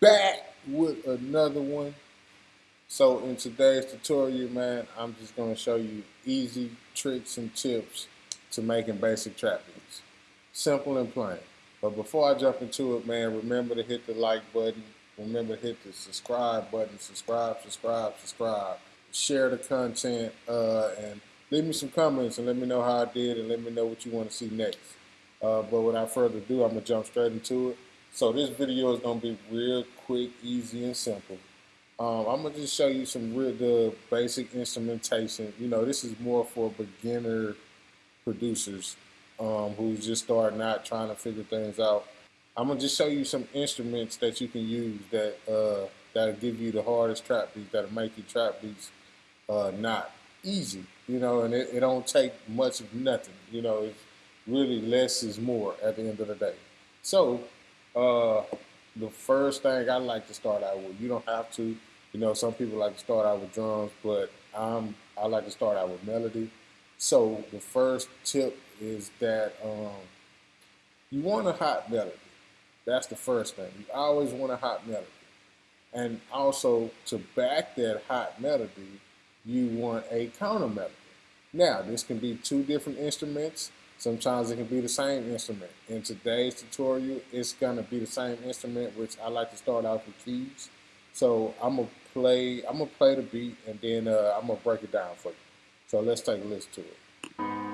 back with another one. So in today's tutorial, man, I'm just gonna show you easy tricks and tips to making basic trappings. Simple and plain. But before I jump into it, man, remember to hit the like button. Remember to hit the subscribe button. Subscribe, subscribe, subscribe. Share the content uh, and leave me some comments and let me know how I did and let me know what you want to see next. Uh, but without further ado, I'm gonna jump straight into it. So this video is gonna be real quick, easy, and simple. Um, I'm gonna just show you some real the basic instrumentation. You know, this is more for beginner producers um, who's just starting out trying to figure things out. I'm gonna just show you some instruments that you can use that uh, that'll give you the hardest trap beats, that'll make your trap beats uh, not easy. You know, and it, it don't take much of nothing. You know, it's really less is more at the end of the day. So uh, the first thing I like to start out with, you don't have to, you know, some people like to start out with drums, but I'm, I like to start out with melody. So the first tip is that um, you want a hot melody. That's the first thing. You always want a hot melody. And also to back that hot melody, you want a counter melody. Now, this can be two different instruments. Sometimes it can be the same instrument. In today's tutorial, it's gonna be the same instrument, which I like to start off with keys. So I'm gonna play, I'm gonna play the beat and then uh, I'm gonna break it down for you. So let's take a listen to it.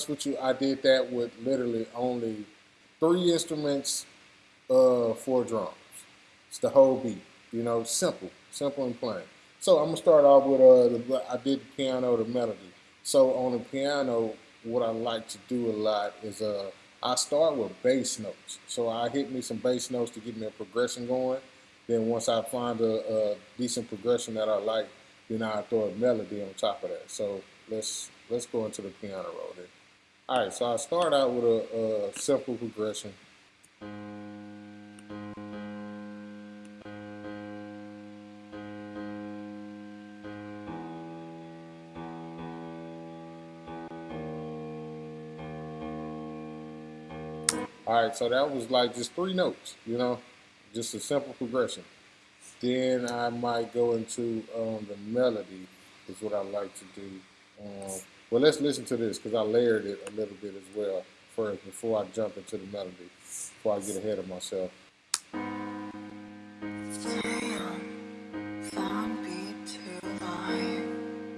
Honest with you, I did that with literally only three instruments uh, for drums. It's the whole beat. You know, simple, simple and plain. So I'm gonna start off with uh, the, I did the piano, the melody. So on the piano, what I like to do a lot is uh, I start with bass notes. So I hit me some bass notes to get me a progression going. Then once I find a, a decent progression that I like, then I throw a melody on top of that. So let's let's go into the piano roll then. All right, so I start out with a, a simple progression. All right, so that was like just three notes, you know, just a simple progression. Then I might go into um, the melody is what I like to do. Um, well, let's listen to this because I layered it a little bit as well first before I jump into the melody, before I get ahead of myself.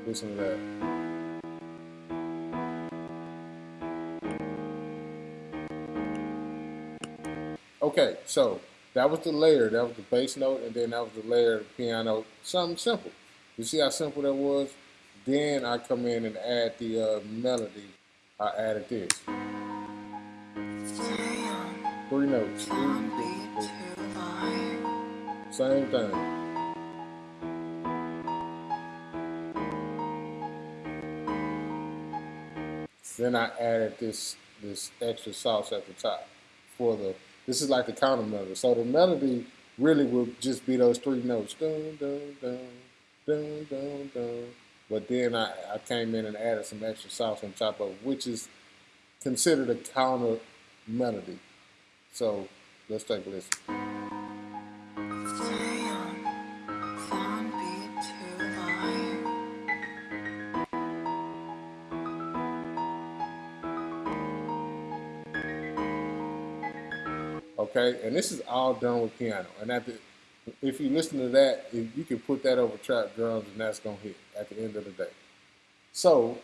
Listen to that. Okay, so that was the layer. That was the bass note, and then that was the layer of the piano. Something simple. You see how simple that was? Then I come in and add the uh, melody. I added this. Three notes. Same thing. Then I added this this extra sauce at the top for the this is like the counter melody. So the melody really will just be those three notes. Dun, dun, dun, dun, dun, dun. But then I, I came in and added some extra sauce on top of it, which is considered a counter melody. So let's take a listen. okay? And this is all done with piano. And at the, if you listen to that, if you can put that over trap drums and that's gonna hit at the end of the day. So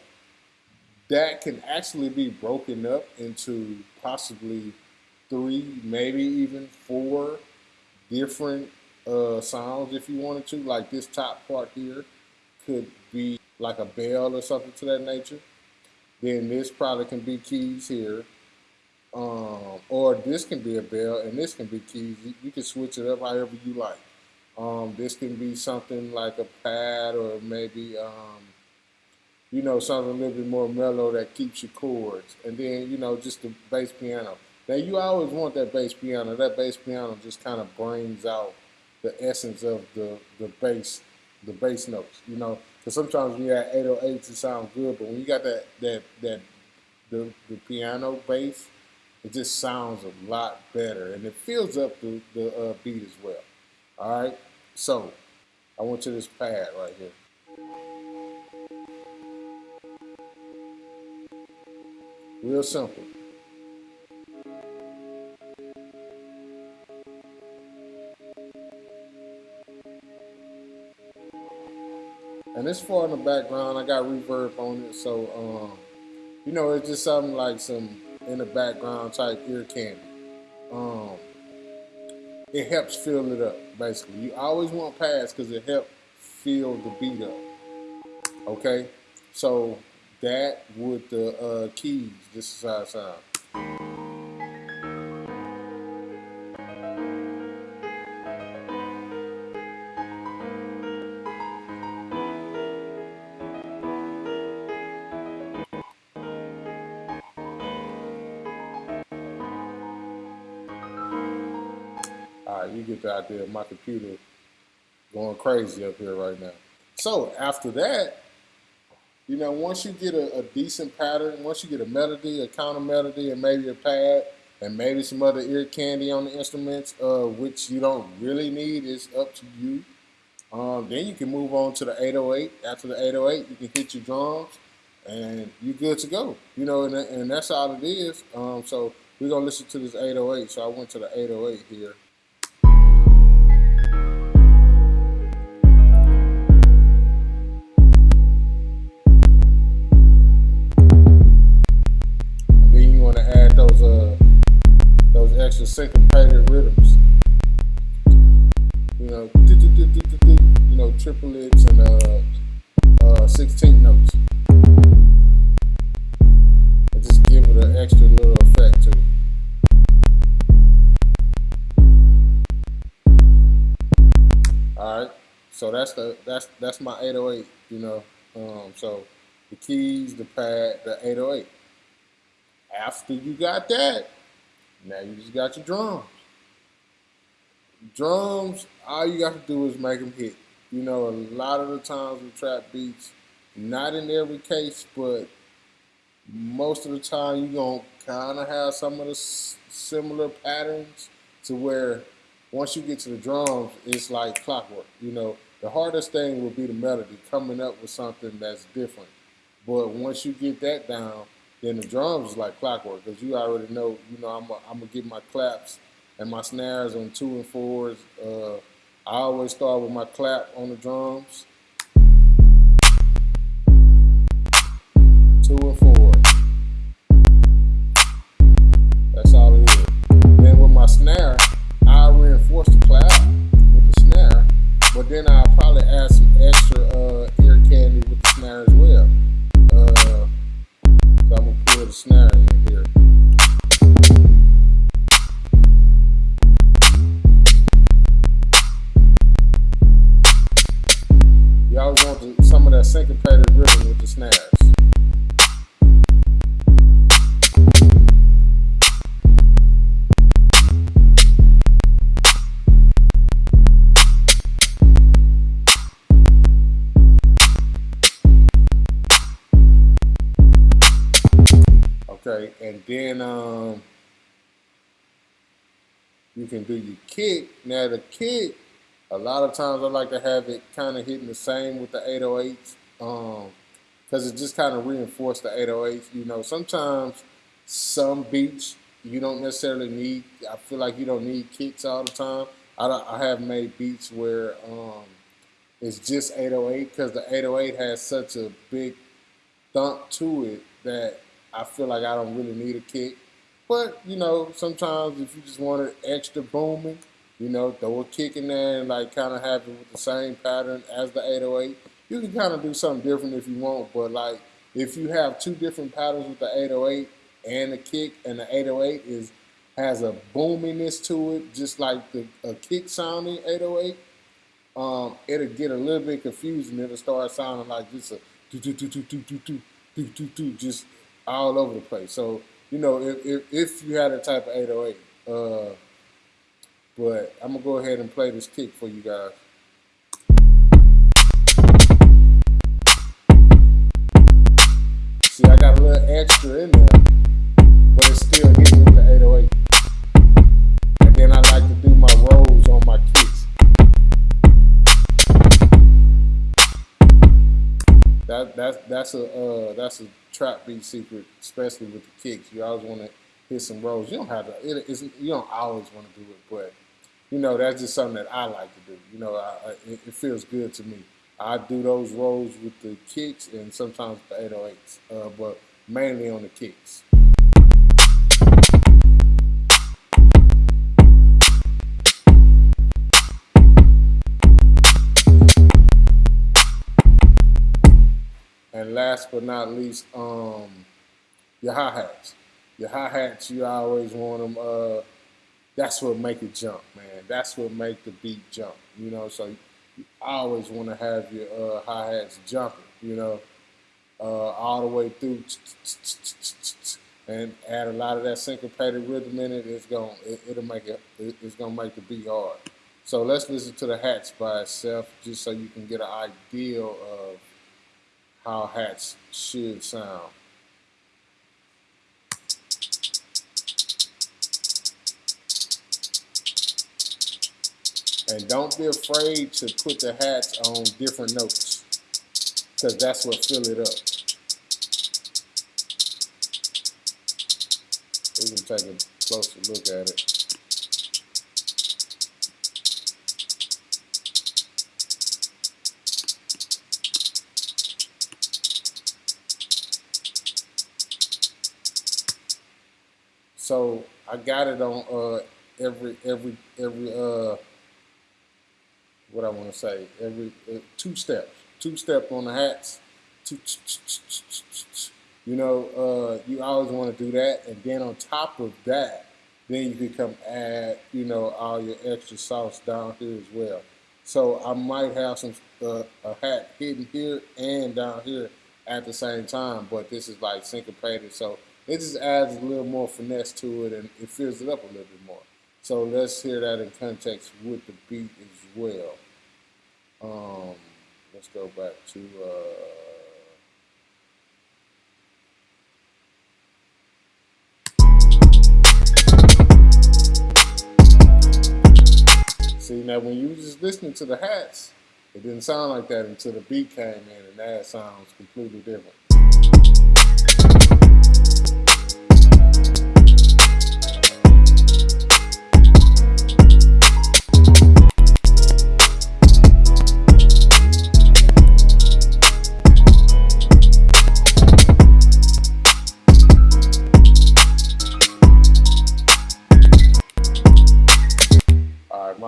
that can actually be broken up into possibly three, maybe even four different uh, sounds if you wanted to. Like this top part here could be like a bell or something to that nature. Then this probably can be keys here. Um, or this can be a bell and this can be keys. You, can switch it up however you like. Um, this can be something like a pad or maybe, um, you know, something a little bit more mellow that keeps your chords. And then, you know, just the bass piano. Now, you always want that bass piano. That bass piano just kind of brings out the essence of the, the bass, the bass notes, you know. Because sometimes you have 808s, it sounds good, but when you got that, that, that the, the piano bass, it just sounds a lot better. And it fills up the, the uh, beat as well. All right. So I went to this pad right here. Real simple. And this far in the background, I got reverb on it, so um, you know, it's just something like some in the background type ear candy. Um, it helps fill it up, basically. You always want pads because it helps fill the beat up. Okay? So that with the uh, keys, this is how it sounds. All right, you get the idea. My computer going crazy up here right now. So after that, you know, once you get a, a, decent pattern, once you get a melody, a counter melody, and maybe a pad, and maybe some other ear candy on the instruments, uh, which you don't really need, is up to you. Um, then you can move on to the 808. After the 808, you can hit your drums, and you're good to go. You know, and, and that's all it is. Um, so we're gonna listen to this 808. So I went to the 808 here. So that's the that's that's my 808. You know, um, so the keys, the pad, the 808. After you got that, now you just got your drums. Drums, all you got to do is make them hit. You know, a lot of the times with trap beats, not in every case, but most of the time you're going to kind of have some of the similar patterns to where once you get to the drums, it's like clockwork. You know, the hardest thing will be the melody, coming up with something that's different. But once you get that down, then the drums is like clockwork because you already know, you know, I'm going to get my claps and my snares on two and fours. Uh, I always start with my clap on the drums. Two and four. Okay, and then um, you can do your kick. Now the kick, a lot of times I like to have it kind of hitting the same with the 808s um, because it just kind of reinforces the 808s. You know, sometimes some beats you don't necessarily need, I feel like you don't need kicks all the time. I, I have made beats where um, it's just 808 because the 808 has such a big thump to it that I feel like I don't really need a kick. But, you know, sometimes if you just want it extra booming, You know, throw a kick in there and like kind of have it with the same pattern as the 808. You can kind of do something different if you want, but like if you have two different patterns with the 808 and the kick, and the 808 is has a boominess to it, just like the a kick sounding 808, um, it'll get a little bit confusing. It'll start sounding like just a do do do do do do do do do do just all over the place. So you know, if if, if you had a type of 808, uh, but I'm gonna go ahead and play this kick for you guys. See, I got a little extra in there, but it's still hitting with the 808. That's a uh, that's a trap beat secret, especially with the kicks. You always want to hit some rolls. You don't have to. It, it's, you don't always want to do it, but you know, that's just something that I like to do. You know, I, I, it, it, feels good to me. I do those rolls with the kicks and sometimes the 808s, uh, but mainly on the kicks. Last but not least, um, your hi-hats. Your hi-hats, you always want them uh, that's what make it jump, man. That's what make the beat jump. You know, so you always want to have your uh, hi hats jumping. You know, uh, all the way through, and add a lot of that syncopated rhythm in it. It's gonna it, will make it it's gonna make the beat hard. So let's listen to the hats by itself, just so you can get an idea of how hats should sound. And don't be afraid to put the hats on different notes because that's what fill it up. We can take a closer look at it. So I got it on uh, every every every uh, what I want to say. Every uh, two steps, two step on the hats. You know, uh, you always want to do that, and then on top of that, then you can come add, you know, all your extra sauce down here as well. So I might have some uh, a hat hidden here and down here at the same time, but this is like syncopated, so it just adds a little more finesse to it and it fills it up a little bit more. So let's hear that in context with the beat as well. Um, let's go back to uh, See now when you just listening to the hats, it didn't sound like that until the beat came in and that sounds completely different.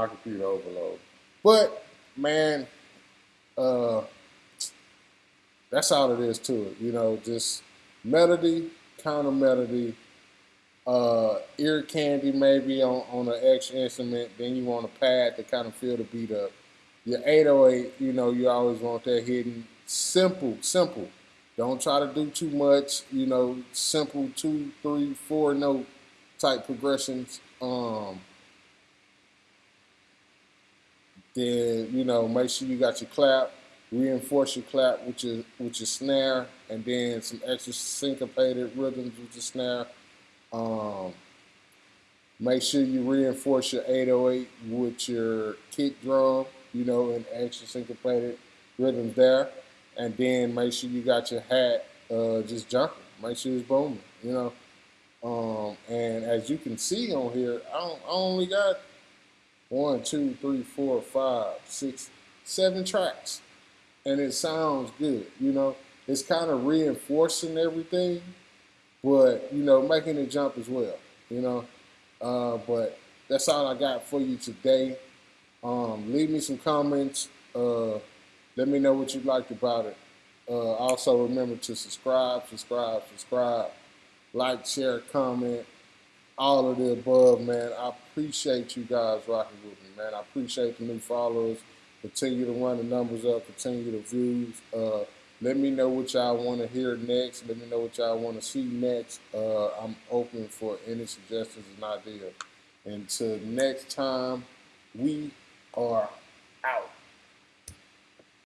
My computer overload. But man, uh, that's all it is to it. You know, just melody, counter melody, uh, ear candy maybe on, on an extra instrument. Then you want a pad to kind of feel the beat up. Your 808, you know, you always want that hidden. Simple, simple. Don't try to do too much. You know, simple two, three, four note type progressions. Um, then you know make sure you got your clap, reinforce your clap with your with your snare, and then some extra syncopated rhythms with your snare. Um, make sure you reinforce your 808 with your kick drum, you know, and extra syncopated rhythms there, and then make sure you got your hat uh, just jumping. Make sure it's booming, you know. Um, and as you can see on here, I, I only got one, two, three, four, five, six, seven tracks. And it sounds good, you know. It's kind of reinforcing everything, but, you know, making it jump as well, you know. Uh, but that's all I got for you today. Um, leave me some comments. Uh, let me know what you liked about it. Uh, also, remember to subscribe, subscribe, subscribe, like, share, comment, all of the above, man. I appreciate you guys rocking with me, man. I appreciate the new followers. Continue to run the numbers up, continue the views. Uh, let me know what y'all want to hear next. Let me know what y'all want to see next. Uh, I'm open for any suggestions and ideas. Until next time, we are